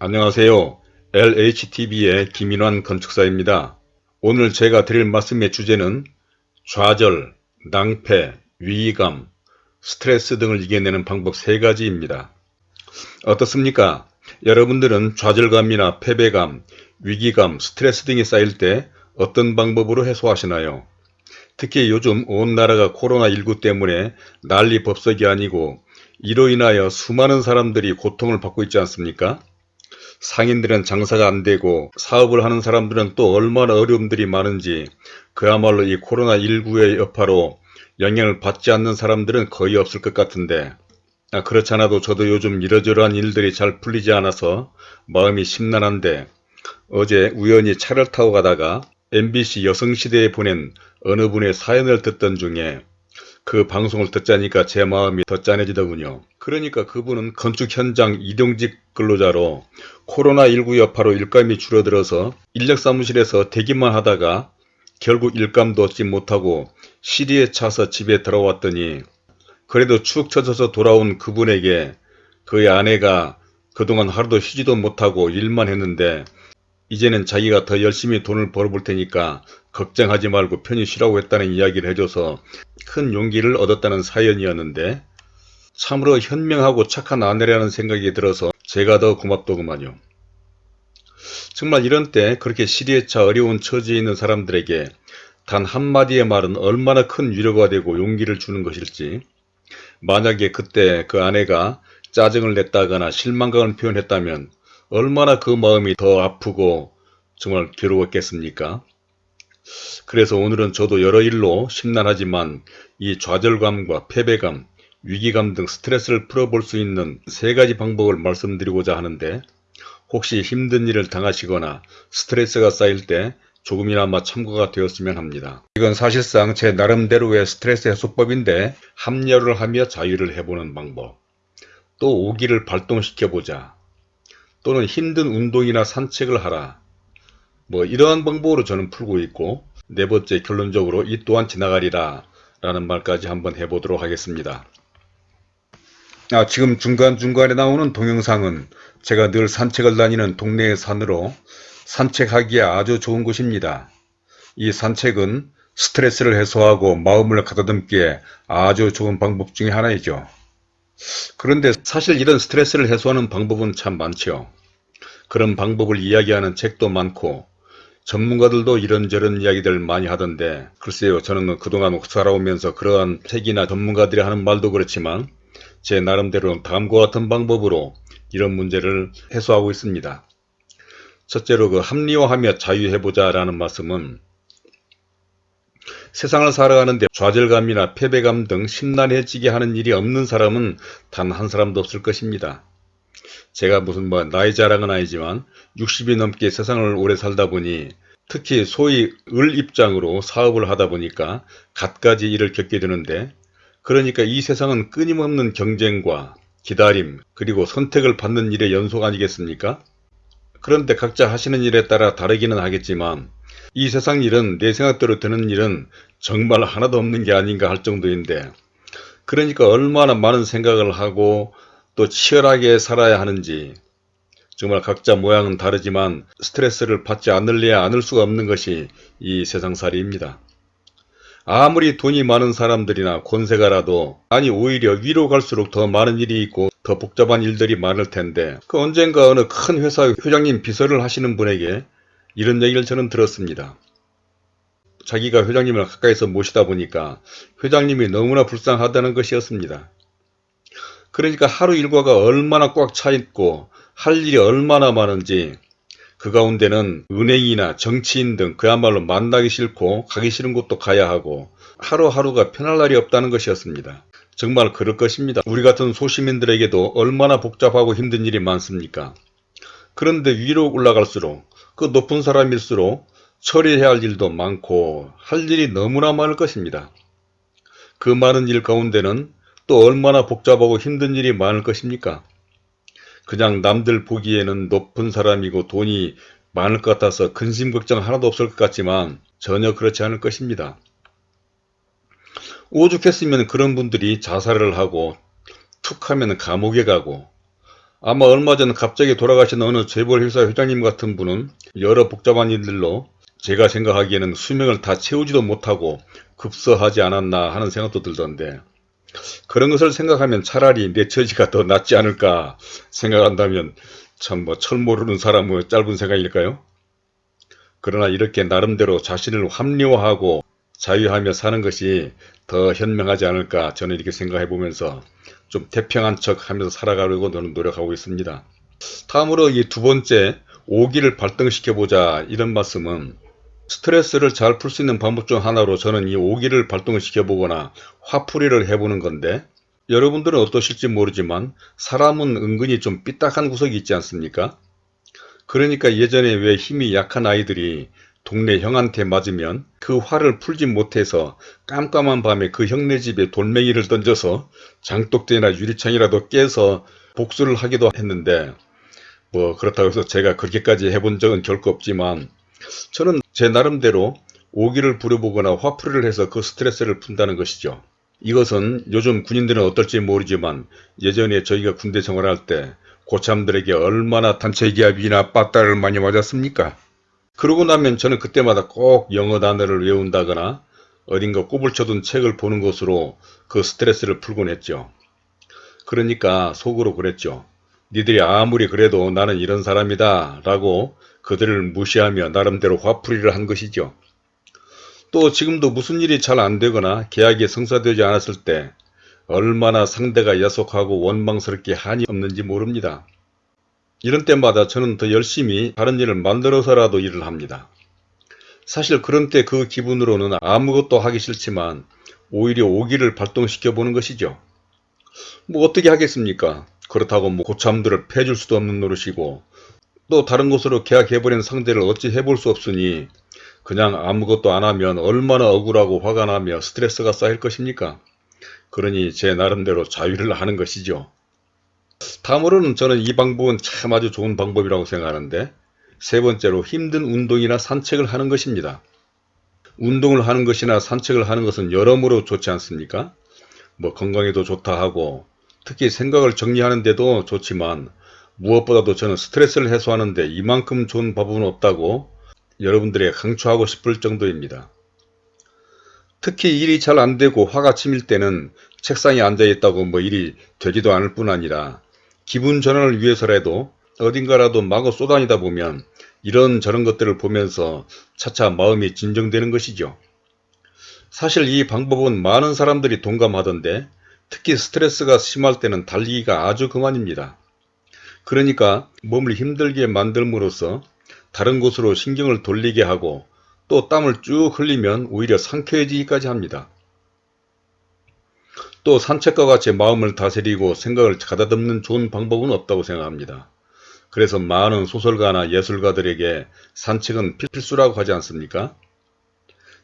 안녕하세요. LHTV의 김인환 건축사입니다. 오늘 제가 드릴 말씀의 주제는 좌절, 낭패, 위기감, 스트레스 등을 이겨내는 방법 3가지입니다. 어떻습니까? 여러분들은 좌절감이나 패배감, 위기감, 스트레스 등이 쌓일 때 어떤 방법으로 해소하시나요? 특히 요즘 온 나라가 코로나19 때문에 난리 법석이 아니고 이로 인하여 수많은 사람들이 고통을 받고 있지 않습니까? 상인들은 장사가 안 되고 사업을 하는 사람들은 또 얼마나 어려움들이 많은지 그야말로 이 코로나19의 여파로 영향을 받지 않는 사람들은 거의 없을 것 같은데 아, 그렇지 않아도 저도 요즘 이러저러한 일들이 잘 풀리지 않아서 마음이 심란한데 어제 우연히 차를 타고 가다가 MBC 여성시대에 보낸 어느 분의 사연을 듣던 중에 그 방송을 듣자니까 제 마음이 더 짠해지더군요. 그러니까 그분은 건축 현장 이동직 근로자로 코로나19 여파로 일감이 줄어들어서 인력 사무실에서 대기만 하다가 결국 일감도 얻지 못하고 시리에 차서 집에 들어왔더니 그래도 축 처져서 돌아온 그분에게 그의 아내가 그동안 하루도 쉬지도 못하고 일만 했는데 이제는 자기가 더 열심히 돈을 벌어볼 테니까 걱정하지 말고 편히 쉬라고 했다는 이야기를 해줘서 큰 용기를 얻었다는 사연이었는데 참으로 현명하고 착한 아내라는 생각이 들어서 제가 더 고맙더구만요. 정말 이런 때 그렇게 시리에 차 어려운 처지에 있는 사람들에게 단 한마디의 말은 얼마나 큰 위로가 되고 용기를 주는 것일지 만약에 그때 그 아내가 짜증을 냈다거나 실망감을 표현했다면 얼마나 그 마음이 더 아프고 정말 괴로웠겠습니까? 그래서 오늘은 저도 여러 일로 심란하지만 이 좌절감과 패배감, 위기감 등 스트레스를 풀어볼 수 있는 세 가지 방법을 말씀드리고자 하는데 혹시 힘든 일을 당하시거나 스트레스가 쌓일 때 조금이나마 참고가 되었으면 합니다. 이건 사실상 제 나름대로의 스트레스 해소법인데 합류를 하며 자유를 해보는 방법 또 오기를 발동시켜보자 또는 힘든 운동이나 산책을 하라 뭐 이러한 방법으로 저는 풀고 있고 네 번째 결론적으로 이 또한 지나가리라 라는 말까지 한번 해보도록 하겠습니다. 아, 지금 중간중간에 나오는 동영상은 제가 늘 산책을 다니는 동네의 산으로 산책하기에 아주 좋은 곳입니다. 이 산책은 스트레스를 해소하고 마음을 가다듬기에 아주 좋은 방법 중의 하나이죠. 그런데 사실 이런 스트레스를 해소하는 방법은 참 많죠. 그런 방법을 이야기하는 책도 많고 전문가들도 이런저런 이야기들 많이 하던데 글쎄요 저는 그동안 살아오면서 그러한 책이나 전문가들이 하는 말도 그렇지만 제 나름대로 다음과 같은 방법으로 이런 문제를 해소하고 있습니다. 첫째로 그 합리화하며 자유해보자 라는 말씀은 세상을 살아가는데 좌절감이나 패배감 등 심란해지게 하는 일이 없는 사람은 단 한 사람도 없을 것입니다. 제가 무슨 뭐 나이 자랑은 아니지만 60이 넘게 세상을 오래 살다 보니 특히 소위 을 입장으로 사업을 하다 보니까 갖가지 일을 겪게 되는데 그러니까 이 세상은 끊임없는 경쟁과 기다림 그리고 선택을 받는 일의 연속 아니겠습니까? 그런데 각자 하시는 일에 따라 다르기는 하겠지만 이 세상 일은 내 생각대로 되는 일은 정말 하나도 없는 게 아닌가 할 정도인데 그러니까 얼마나 많은 생각을 하고 또 치열하게 살아야 하는지 정말 각자 모양은 다르지만 스트레스를 받지 않을래야 않을 수가 없는 것이 이 세상살이입니다. 아무리 돈이 많은 사람들이나 권세가라도 아니 오히려 위로 갈수록 더 많은 일이 있고 더 복잡한 일들이 많을 텐데 그 언젠가 어느 큰 회사 회장님 비서를 하시는 분에게 이런 얘기를 저는 들었습니다. 자기가 회장님을 가까이서 모시다 보니까 회장님이 너무나 불쌍하다는 것이었습니다. 그러니까 하루 일과가 얼마나 꽉 차 있고 할 일이 얼마나 많은지 그 가운데는 은행이나 정치인 등 그야말로 만나기 싫고 가기 싫은 곳도 가야 하고 하루하루가 편할 날이 없다는 것이었습니다. 정말 그럴 것입니다. 우리 같은 소시민들에게도 얼마나 복잡하고 힘든 일이 많습니까? 그런데 위로 올라갈수록 그 높은 사람일수록 처리해야 할 일도 많고 할 일이 너무나 많을 것입니다. 그 많은 일 가운데는 또 얼마나 복잡하고 힘든 일이 많을 것입니까? 그냥 남들 보기에는 높은 사람이고 돈이 많을 것 같아서 근심 걱정 하나도 없을 것 같지만 전혀 그렇지 않을 것입니다. 오죽했으면 그런 분들이 자살을 하고 툭 하면 감옥에 가고 아마 얼마 전 갑자기 돌아가신 어느 재벌 회사 회장님 같은 분은 여러 복잡한 일들로 제가 생각하기에는 수명을 다 채우지도 못하고 급서하지 않았나 하는 생각도 들던데 그런 것을 생각하면 차라리 내 처지가 더 낫지 않을까 생각한다면 참 뭐 철 모르는 사람의 짧은 생각일까요? 그러나 이렇게 나름대로 자신을 합리화하고 자유하며 사는 것이 더 현명하지 않을까 저는 이렇게 생각해 보면서 좀 태평한 척 하면서 살아가려고 저는 노력하고 있습니다. 다음으로 이 두 번째 오기를 발동시켜 보자 이런 말씀은 스트레스를 잘 풀 수 있는 방법 중 하나로 저는 이 오기를 발동시켜 보거나 화풀이를 해보는 건데 여러분들은 어떠실지 모르지만 사람은 은근히 좀 삐딱한 구석이 있지 않습니까? 그러니까 예전에 왜 힘이 약한 아이들이 동네 형한테 맞으면 그 화를 풀지 못해서 깜깜한 밤에 그 형네 집에 돌멩이를 던져서 장독대나 유리창이라도 깨서 복수를 하기도 했는데 뭐 그렇다고 해서 제가 그렇게까지 해본 적은 결코 없지만 저는 제 나름대로 오기를 부려보거나 화풀이를 해서 그 스트레스를 푼다는 것이죠. 이것은 요즘 군인들은 어떨지 모르지만 예전에 저희가 군대 생활할 때 고참들에게 얼마나 단체 기합이나 빠따를 많이 맞았습니까? 그러고 나면 저는 그때마다 꼭 영어 단어를 외운다거나 어딘가 꼽을 쳐둔 책을 보는 것으로 그 스트레스를 풀곤 했죠. 그러니까 속으로 그랬죠. 니들이 아무리 그래도 나는 이런 사람이다 라고 그들을 무시하며 나름대로 화풀이를 한 것이죠. 또 지금도 무슨 일이 잘 안되거나 계약이 성사되지 않았을 때 얼마나 상대가 야속하고 원망스럽게 한이 없는지 모릅니다. 이런 때마다 저는 더 열심히 다른 일을 만들어서라도 일을 합니다. 사실 그런 때 그 기분으로는 아무것도 하기 싫지만 오히려 오기를 발동시켜 보는 것이죠. 뭐 어떻게 하겠습니까? 그렇다고 뭐 고참들을 패줄 수도 없는 노릇이고 또 다른 곳으로 계약해버린 상대를 어찌 해볼 수 없으니 그냥 아무것도 안 하면 얼마나 억울하고 화가 나며 스트레스가 쌓일 것입니까? 그러니 제 나름대로 자유를 하는 것이죠. 다음으로는 저는 이 방법은 참 아주 좋은 방법이라고 생각하는데 세 번째로 힘든 운동이나 산책을 하는 것입니다. 운동을 하는 것이나 산책을 하는 것은 여러모로 좋지 않습니까? 뭐 건강에도 좋다 하고 특히 생각을 정리하는 데도 좋지만 무엇보다도 저는 스트레스를 해소하는데 이만큼 좋은 방법은 없다고 여러분들에게 강추하고 싶을 정도입니다. 특히 일이 잘 안되고 화가 치밀 때는 책상에 앉아있다고 뭐 일이 되지도 않을 뿐 아니라 기분 전환을 위해서라도 어딘가라도 마구 쏘다니다 보면 이런 저런 것들을 보면서 차차 마음이 진정되는 것이죠. 사실 이 방법은 많은 사람들이 동감하던데 특히 스트레스가 심할 때는 달리기가 아주 그만입니다. 그러니까 몸을 힘들게 만들므로써 다른 곳으로 신경을 돌리게 하고 또 땀을 쭉 흘리면 오히려 상쾌해지기까지 합니다. 또 산책과 같이 마음을 다스리고 생각을 가다듬는 좋은 방법은 없다고 생각합니다. 그래서 많은 소설가나 예술가들에게 산책은 필수라고 하지 않습니까?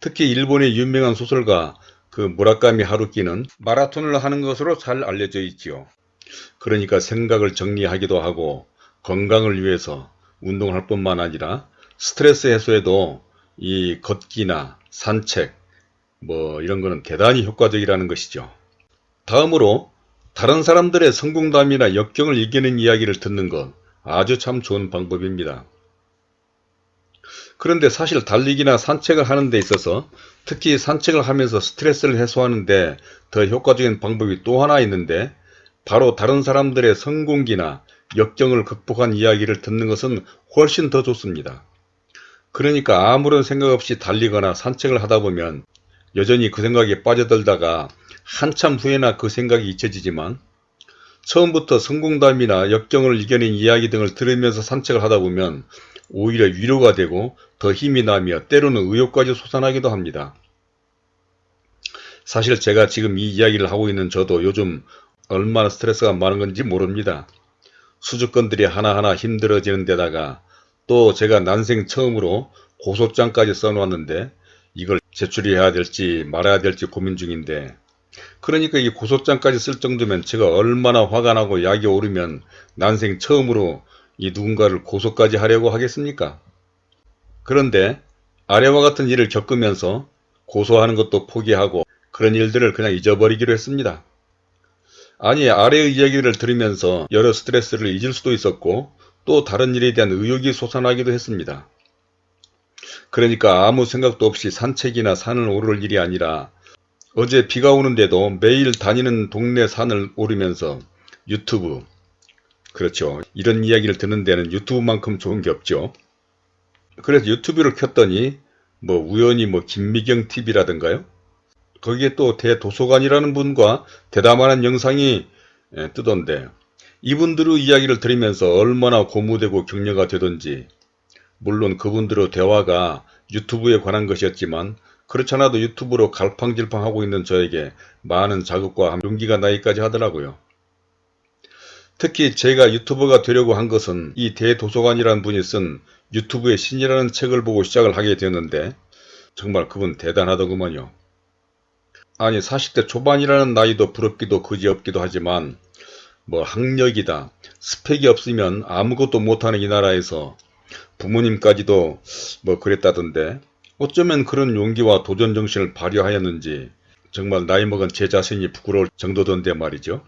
특히 일본의 유명한 소설가 그 무라카미 하루키는 마라톤을 하는 것으로 잘 알려져 있지요. 그러니까 생각을 정리하기도 하고 건강을 위해서 운동할 뿐만 아니라 스트레스 해소에도 이 걷기나 산책 뭐 이런 거는 대단히 효과적이라는 것이죠. 다음으로 다른 사람들의 성공담이나 역경을 이기는 이야기를 듣는 것 아주 참 좋은 방법입니다. 그런데 사실 달리기나 산책을 하는 데 있어서 특히 산책을 하면서 스트레스를 해소하는데 더 효과적인 방법이 또 하나 있는데 바로 다른 사람들의 성공기나 역경을 극복한 이야기를 듣는 것은 훨씬 더 좋습니다. 그러니까 아무런 생각 없이 달리거나 산책을 하다 보면 여전히 그 생각에 빠져들다가 한참 후에나 그 생각이 잊혀지지만 처음부터 성공담이나 역경을 이겨낸 이야기 등을 들으면서 산책을 하다 보면 오히려 위로가 되고 더 힘이 나며 때로는 의욕까지 솟아나기도 합니다. 사실 제가 지금 이 이야기를 하고 있는 저도 요즘 얼마나 스트레스가 많은 건지 모릅니다. 수주권들이 하나하나 힘들어지는 데다가 또 제가 난생 처음으로 고소장까지 써놓았는데 이걸 제출해야 될지 말아야 될지 고민 중인데 그러니까 이 고소장까지 쓸 정도면 제가 얼마나 화가 나고 약이 오르면 난생 처음으로 이 누군가를 고소까지 하려고 하겠습니까? 그런데 아래와 같은 일을 겪으면서 고소하는 것도 포기하고 그런 일들을 그냥 잊어버리기로 했습니다. 아니 아래의 이야기를 들으면서 여러 스트레스를 잊을 수도 있었고 또 다른 일에 대한 의욕이 솟아나기도 했습니다. 그러니까 아무 생각도 없이 산책이나 산을 오를 일이 아니라 어제 비가 오는데도 매일 다니는 동네 산을 오르면서 유튜브 그렇죠. 이런 이야기를 듣는 데는 유튜브만큼 좋은 게 없죠. 그래서 유튜브를 켰더니 뭐 우연히 뭐 김미경 TV라든가요. 거기에 또 대도서관이라는 분과 대담하는 영상이 예, 뜨던데 이분들의 이야기를 들으면서 얼마나 고무되고 격려가 되던지 물론 그분들의 대화가 유튜브에 관한 것이었지만 그렇잖아도 유튜브로 갈팡질팡하고 있는 저에게 많은 자극과 용기가 나기까지 하더라고요. 특히 제가 유튜버가 되려고 한 것은 이 대도서관이라는 분이 쓴 유튜브의 신이라는 책을 보고 시작을 하게 되었는데 정말 그분 대단하더구먼요. 아니 40대 초반이라는 나이도 부럽기도 그지없기도 하지만 뭐 학력이다 스펙이 없으면 아무것도 못하는 이 나라에서 부모님까지도 뭐 그랬다던데 어쩌면 그런 용기와 도전 정신을 발휘하였는지 정말 나이 먹은 제 자신이 부끄러울 정도던데 말이죠.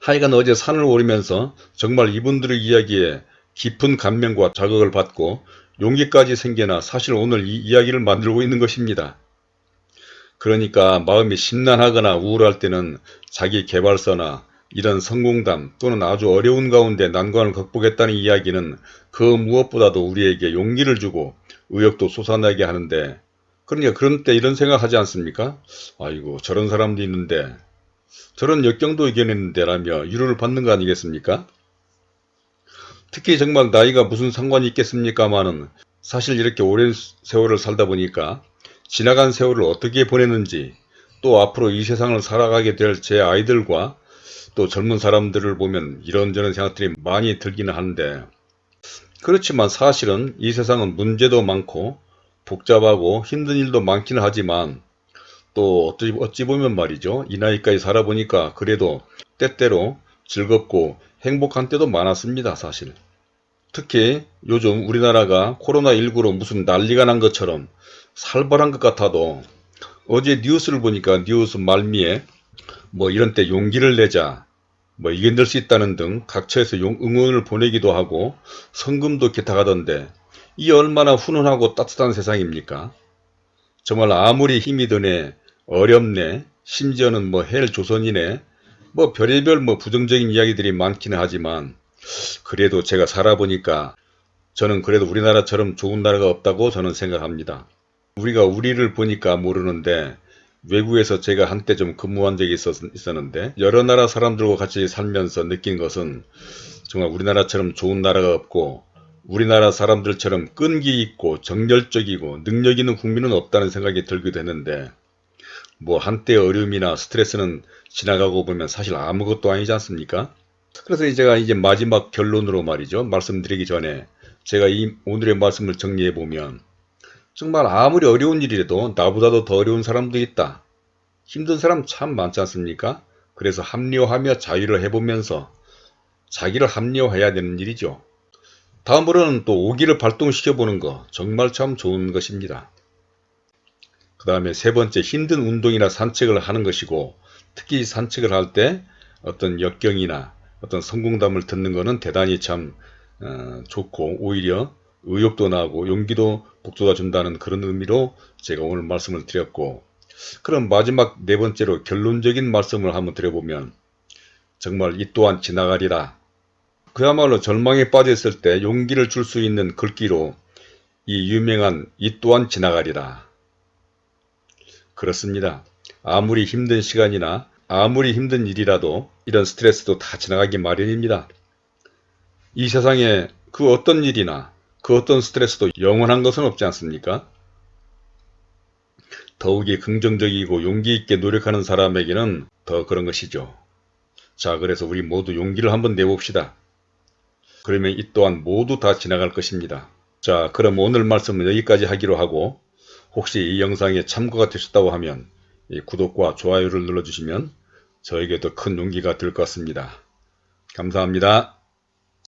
하여간 어제 산을 오르면서 정말 이분들의 이야기에 깊은 감명과 자극을 받고 용기까지 생겨나 사실 오늘 이 이야기를 만들고 있는 것입니다. 그러니까 마음이 심란하거나 우울할 때는 자기 개발서나 이런 성공담 또는 아주 어려운 가운데 난관을 극복했다는 이야기는 그 무엇보다도 우리에게 용기를 주고 의욕도 솟아나게 하는데 그러니까 그런 때 이런 생각하지 않습니까? 아이고 저런 사람도 있는데 저런 역경도 이겨냈는데 라며 위로를 받는 거 아니겠습니까? 특히 정말 나이가 무슨 상관이 있겠습니까마는 사실 이렇게 오랜 세월을 살다 보니까 지나간 세월을 어떻게 보냈는지 또 앞으로 이 세상을 살아가게 될 제 아이들과 또 젊은 사람들을 보면 이런저런 생각들이 많이 들기는 하는데 그렇지만 사실은 이 세상은 문제도 많고 복잡하고 힘든 일도 많기는 하지만 또 어찌, 어찌 보면 말이죠. 이 나이까지 살아보니까 그래도 때때로 즐겁고 행복한 때도 많았습니다. 사실. 특히 요즘 우리나라가 코로나19로 무슨 난리가 난 것처럼 살벌한 것 같아도 어제 뉴스를 보니까 뉴스 말미에 뭐 이런 때 용기를 내자 뭐 이겨낼 수 있다는 등 각처에서 응원을 보내기도 하고 성금도 기탁하던데 이 얼마나 훈훈하고 따뜻한 세상입니까? 정말 아무리 힘이 드네 어렵네 심지어는 뭐 헬 조선이네 뭐 별의별 뭐 부정적인 이야기들이 많기는 하지만 그래도 제가 살아보니까 저는 그래도 우리나라처럼 좋은 나라가 없다고 저는 생각합니다. 우리가 우리를 보니까 모르는데 외국에서 제가 한때 좀 근무한 적이 있었, 있었는데 여러 나라 사람들과 같이 살면서 느낀 것은 정말 우리나라처럼 좋은 나라가 없고 우리나라 사람들처럼 끈기 있고 정열적이고 능력 있는 국민은 없다는 생각이 들기도 했는데 뭐 한때 어려움이나 스트레스는 지나가고 보면 사실 아무것도 아니지 않습니까? 그래서 제가 이제 마지막 결론으로 말이죠. 말씀드리기 전에 제가 이 오늘의 말씀을 정리해 보면 정말 아무리 어려운 일이라도 나보다도 더 어려운 사람도 있다. 힘든 사람 참 많지 않습니까? 그래서 합리화하며 자유를 해보면서 자기를 합리화해야 되는 일이죠. 다음으로는 또 오기를 발동시켜보는 거 정말 참 좋은 것입니다. 그 다음에 세 번째 힘든 운동이나 산책을 하는 것이고 특히 산책을 할 때 어떤 역경이나 어떤 성공담을 듣는 것은 대단히 참 어, 좋고 오히려 의욕도 나고 용기도 북돋아 준다는 그런 의미로 제가 오늘 말씀을 드렸고 그럼 마지막 네 번째로 결론적인 말씀을 한번 드려보면 정말 이 또한 지나가리라. 그야말로 절망에 빠졌을 때 용기를 줄 수 있는 글귀로 이 유명한 이 또한 지나가리라 그렇습니다. 아무리 힘든 시간이나 아무리 힘든 일이라도 이런 스트레스도 다 지나가기 마련입니다. 이 세상에 그 어떤 일이나 그 어떤 스트레스도 영원한 것은 없지 않습니까? 더욱이 긍정적이고 용기 있게 노력하는 사람에게는 더 그런 것이죠. 자 그래서 우리 모두 용기를 한번 내봅시다. 그러면 이 또한 모두 다 지나갈 것입니다. 자 그럼 오늘 말씀은 여기까지 하기로 하고 혹시 이 영상에 참고가 되셨다고 하면 구독과 좋아요를 눌러주시면 저에게도 큰 용기가 될 것 같습니다. 감사합니다.